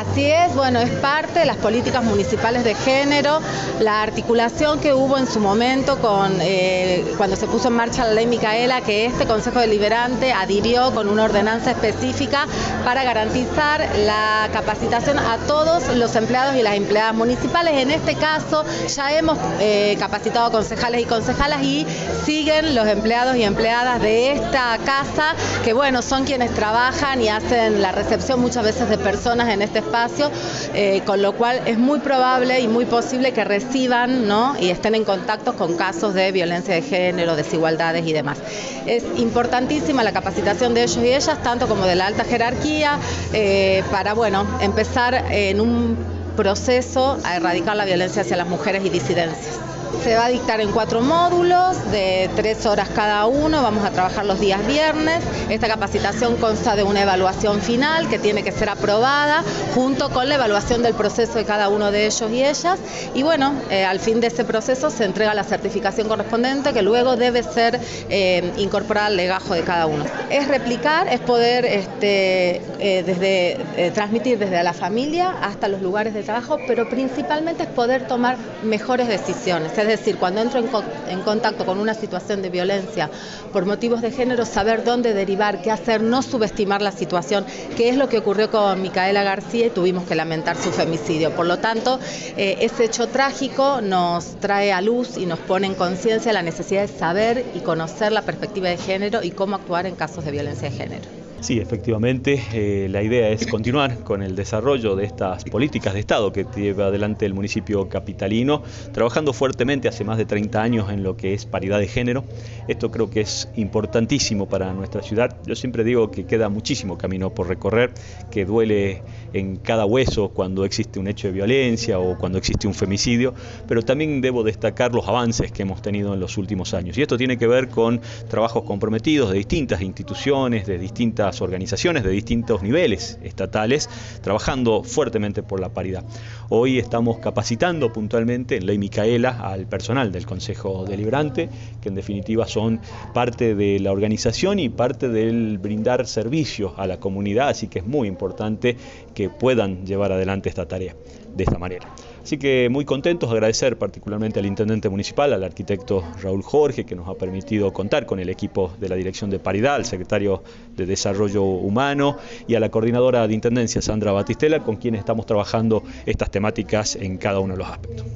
Así es, bueno, es parte de las políticas municipales de género, la articulación que hubo en su momento con eh, cuando se puso en marcha la ley Micaela, que este Consejo Deliberante adhirió con una ordenanza específica para garantizar la capacitación a todos los empleados y las empleadas municipales. En este caso ya hemos eh, capacitado concejales y concejalas y siguen los empleados y empleadas de esta casa, que bueno, son quienes trabajan y hacen la recepción muchas veces de personas en este espacio, eh, con lo cual es muy probable y muy posible que reciban ¿no? y estén en contacto con casos de violencia de género, desigualdades y demás. Es importantísima la capacitación de ellos y ellas, tanto como de la alta jerarquía, eh, para bueno, empezar en un proceso a erradicar la violencia hacia las mujeres y disidencias. Se va a dictar en cuatro módulos de tres horas cada uno, vamos a trabajar los días viernes. Esta capacitación consta de una evaluación final que tiene que ser aprobada junto con la evaluación del proceso de cada uno de ellos y ellas. Y bueno, eh, al fin de ese proceso se entrega la certificación correspondiente que luego debe ser eh, incorporada al legajo de cada uno. Es replicar, es poder este, eh, desde, transmitir desde la familia hasta los lugares de trabajo, pero principalmente es poder tomar mejores decisiones es decir, cuando entro en, contacto con una situación de violencia por motivos de género, saber dónde derivar, qué hacer, no subestimar la situación, que es lo que ocurrió con Micaela García y tuvimos que lamentar su femicidio. Por lo tanto, eh, ese hecho trágico nos trae a luz y nos pone en conciencia la necesidad de saber y conocer la perspectiva de género y cómo actuar en casos de violencia de género. Sí, efectivamente, eh, la idea es continuar con el desarrollo de estas políticas de Estado que lleva adelante el municipio capitalino, trabajando fuertemente hace más de 30 años en lo que es paridad de género. Esto creo que es importantísimo para nuestra ciudad. Yo siempre digo que queda muchísimo camino por recorrer, que duele en cada hueso cuando existe un hecho de violencia o cuando existe un femicidio, pero también debo destacar los avances que hemos tenido en los últimos años. Y esto tiene que ver con trabajos comprometidos de distintas instituciones, de distintas organizaciones de distintos niveles estatales trabajando fuertemente por la paridad. Hoy estamos capacitando puntualmente en Ley Micaela al personal del Consejo Deliberante, que en definitiva son parte de la organización y parte del brindar servicios a la comunidad, así que es muy importante que puedan llevar adelante esta tarea de esta manera. Así que muy contentos, agradecer particularmente al intendente municipal, al arquitecto Raúl Jorge, que nos ha permitido contar con el equipo de la Dirección de Paridad, al secretario de Desarrollo Humano y a la coordinadora de Intendencia, Sandra Batistela, con quienes estamos trabajando estas temáticas en cada uno de los aspectos.